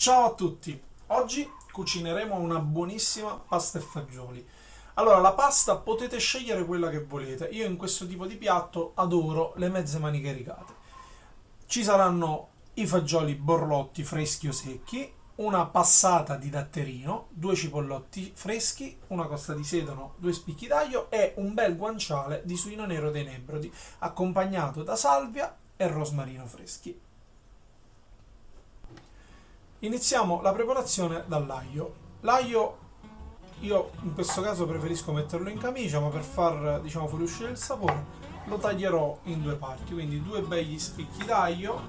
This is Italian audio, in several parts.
Ciao a tutti! Oggi cucineremo una buonissima pasta e fagioli. Allora, la pasta potete scegliere quella che volete. Io in questo tipo di piatto adoro le mezze maniche rigate. Ci saranno i fagioli borlotti freschi o secchi, una passata di datterino, due cipollotti freschi, una costa di sedano, due spicchi d'aglio e un bel guanciale di suino nero dei Nebrodi, accompagnato da salvia e rosmarino freschi. Iniziamo la preparazione dall'aglio. L'aglio io in questo caso preferisco metterlo in camicia, ma per far diciamo fuoriuscire il sapore lo taglierò in due parti, quindi due begli spicchi d'aglio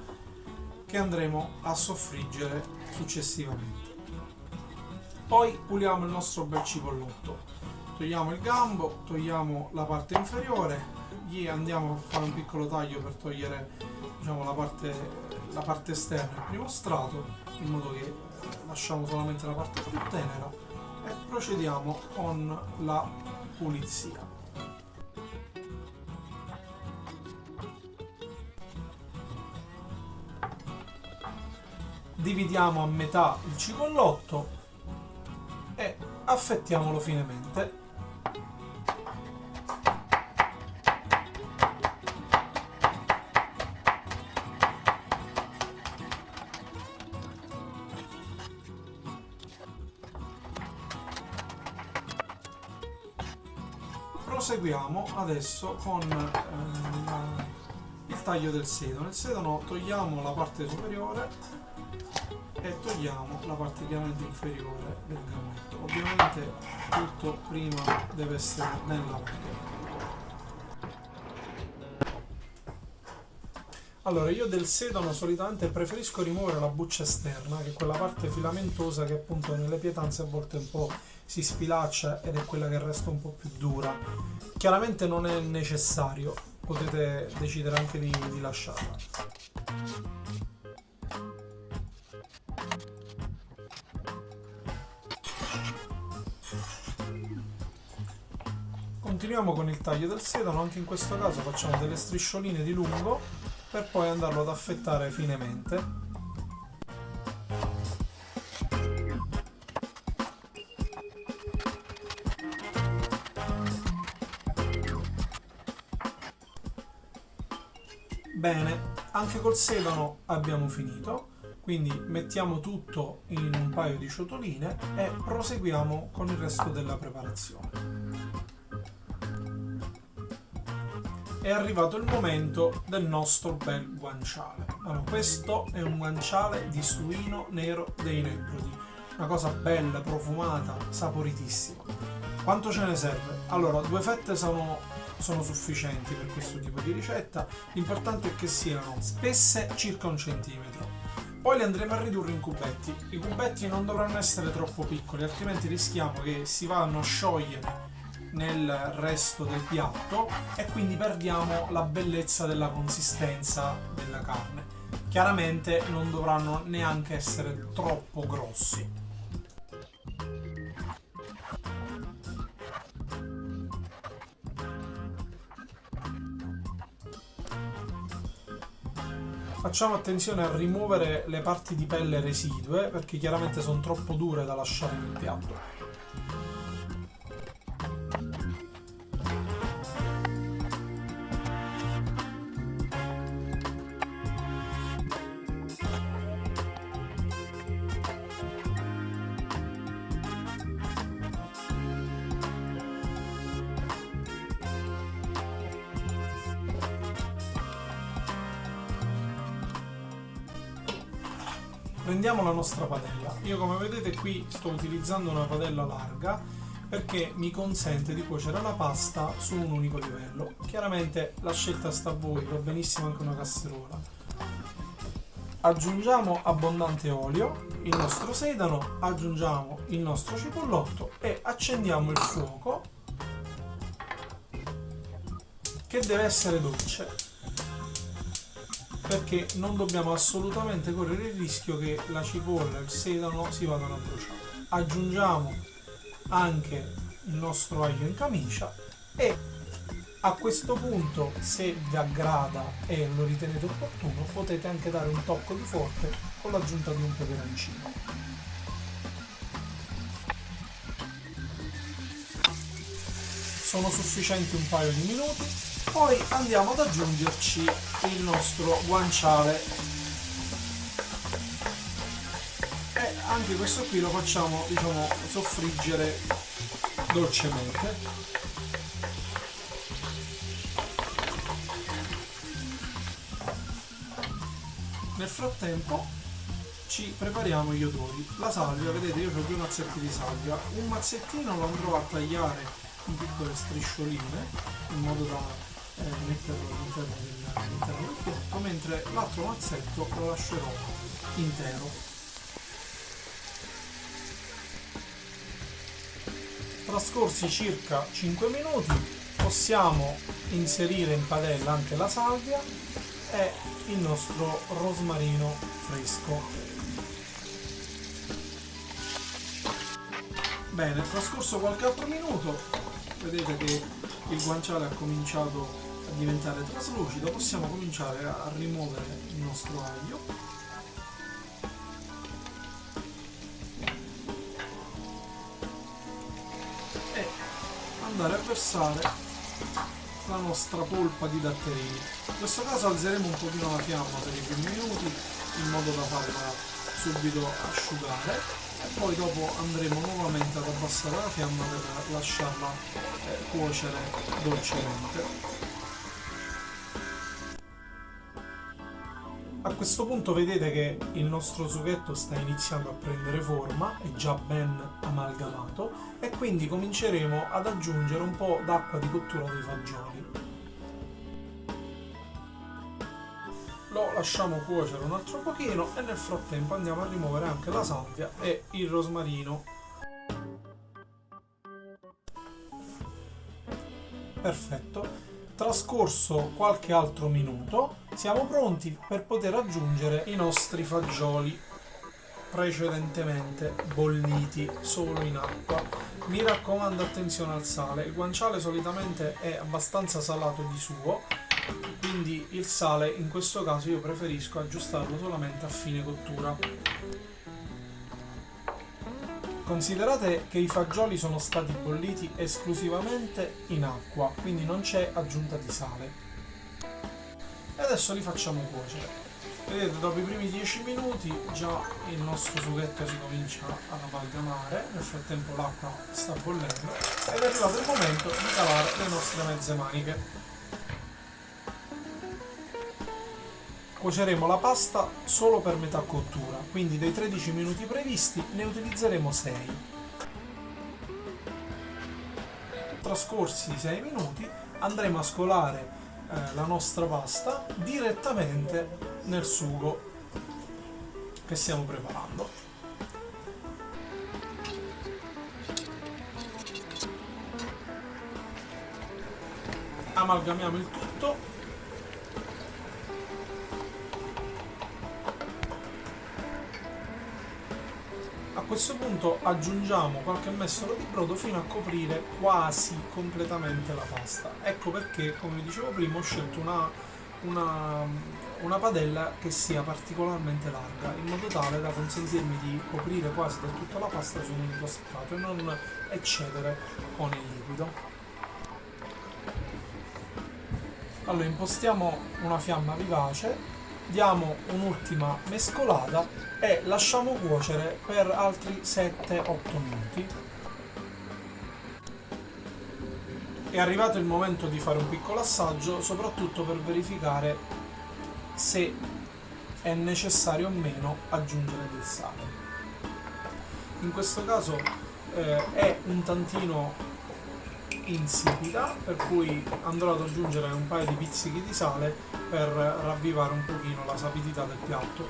che andremo a soffriggere successivamente. Poi puliamo il nostro bel cipollotto. Togliamo il gambo, togliamo la parte inferiore, gli andiamo a fare un piccolo taglio per togliere diciamo, la, parte, la parte esterna, il primo strato, in modo che lasciamo solamente la parte più tenera e procediamo con la pulizia. Dividiamo a metà il cipollotto e affettiamolo finemente proseguiamo adesso con ehm, il taglio del sedano. Il sedano togliamo la parte superiore e togliamo la parte chiaramente inferiore del gammetto. Ovviamente tutto prima deve essere ben lavato. Allora, io del sedano solitamente preferisco rimuovere la buccia esterna, che è quella parte filamentosa che appunto nelle pietanze a volte un po' si sfilaccia ed è quella che resta un po' più dura. Chiaramente non è necessario, potete decidere anche di, di lasciarla. Continuiamo con il taglio del sedano, anche in questo caso facciamo delle striscioline di lungo per poi andarlo ad affettare finemente Bene, anche col sedano abbiamo finito, quindi mettiamo tutto in un paio di ciotoline e proseguiamo con il resto della preparazione. È arrivato il momento del nostro bel guanciale. Allora, questo è un guanciale di suino nero dei Nebrodi, una cosa bella, profumata, saporitissima. Quanto ce ne serve? Allora, due fette sono, sono sufficienti per questo tipo di ricetta, l'importante è che siano spesse circa un centimetro. Poi le andremo a ridurre in cubetti. I cubetti non dovranno essere troppo piccoli, altrimenti rischiamo che si vanno a sciogliere nel resto del piatto e quindi perdiamo la bellezza della consistenza della carne. Chiaramente non dovranno neanche essere troppo grossi. Facciamo attenzione a rimuovere le parti di pelle residue perché chiaramente sono troppo dure da lasciare nel piatto. Prendiamo la nostra padella. Io come vedete qui sto utilizzando una padella larga perché mi consente di cuocere la pasta su un unico livello. Chiaramente la scelta sta a voi va benissimo anche una casseruola. Aggiungiamo abbondante olio il nostro sedano aggiungiamo il nostro cipollotto e accendiamo il fuoco che deve essere dolce perché non dobbiamo assolutamente correre il rischio che la cipolla e il sedano si vadano a bruciare. Aggiungiamo anche il nostro aglio in camicia e A questo punto, se vi aggrada e lo ritenete opportuno, potete anche dare un tocco di forte con l'aggiunta di un peperoncino. Sono sufficienti un paio di minuti, poi andiamo ad aggiungerci il nostro guanciale. E anche questo qui lo facciamo diciamo soffriggere dolcemente. Nel frattempo ci prepariamo gli odori. La salvia, vedete io ho due mazzetti di salvia, un mazzettino lo andrò a tagliare in piccole striscioline in modo da eh, metterlo all'interno del, del piatto, mentre l'altro mazzetto lo lascerò intero. Trascorsi circa 5 minuti possiamo inserire in padella anche la salvia e il nostro rosmarino fresco. Bene, trascorso qualche altro minuto, vedete che il guanciale ha cominciato a diventare traslucido, possiamo cominciare a rimuovere il nostro aglio. E andare a versare la nostra polpa di datterini. In questo caso alzeremo un pochino la fiamma per i primi minuti in modo da farla subito asciugare e poi dopo andremo nuovamente ad abbassare la fiamma per lasciarla eh, cuocere dolcemente. A questo punto vedete che il nostro sughetto sta iniziando a prendere forma, è già ben amalgamato e quindi cominceremo ad aggiungere un po' d'acqua di cottura dei fagioli. Lo lasciamo cuocere un altro pochino e nel frattempo andiamo a rimuovere anche la salvia e il rosmarino. Perfetto Trascorso qualche altro minuto, siamo pronti per poter aggiungere i nostri fagioli precedentemente bolliti solo in acqua. Mi raccomando attenzione al sale, il guanciale solitamente è abbastanza salato di suo, quindi il sale in questo caso io preferisco aggiustarlo solamente a fine cottura. Considerate che i fagioli sono stati bolliti esclusivamente in acqua, quindi non c'è aggiunta di sale. E adesso li facciamo cuocere. Vedete, dopo i primi 10 minuti già il nostro sughetto si comincia ad amalgamare, nel frattempo l'acqua sta bollendo ed è arrivato il momento di calare le nostre mezze maniche. Cuoceremo la pasta solo per metà cottura, quindi dei 13 minuti previsti ne utilizzeremo 6. Trascorsi 6 minuti andremo a scolare eh, la nostra pasta direttamente nel sugo che stiamo preparando. Amalgamiamo il tutto questo punto aggiungiamo qualche mestolo di brodo fino a coprire quasi completamente la pasta. Ecco perché, come dicevo prima, ho scelto una, una, una padella che sia particolarmente larga, in modo tale da consentirmi di coprire quasi del tutto la pasta su un unico strato e non eccedere con il liquido. Allora impostiamo una fiamma vivace, diamo un'ultima mescolata e lasciamo cuocere per altri 7-8 minuti. È arrivato il momento di fare un piccolo assaggio, soprattutto per verificare se è necessario o meno aggiungere del sale. In questo caso eh, è un tantino insipida, per cui andrò ad aggiungere un paio di pizzichi di sale per ravvivare un pochino la sapidità del piatto.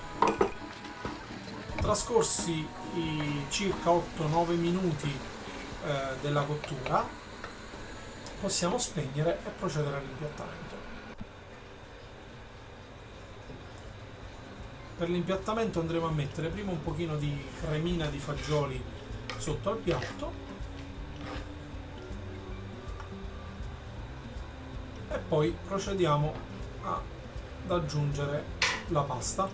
Trascorsi i circa 8-9 minuti eh, della cottura, possiamo spegnere e procedere all'impiattamento. Per l'impiattamento andremo a mettere prima un pochino di cremina di fagioli sotto al piatto poi procediamo ad aggiungere la pasta.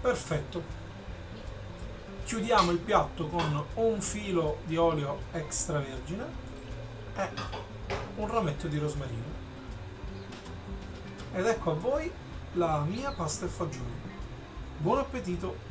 Perfetto. Chiudiamo il piatto con un filo di olio extravergine e un rametto di rosmarino. Ed ecco a voi la mia pasta e fagioli. Buon appetito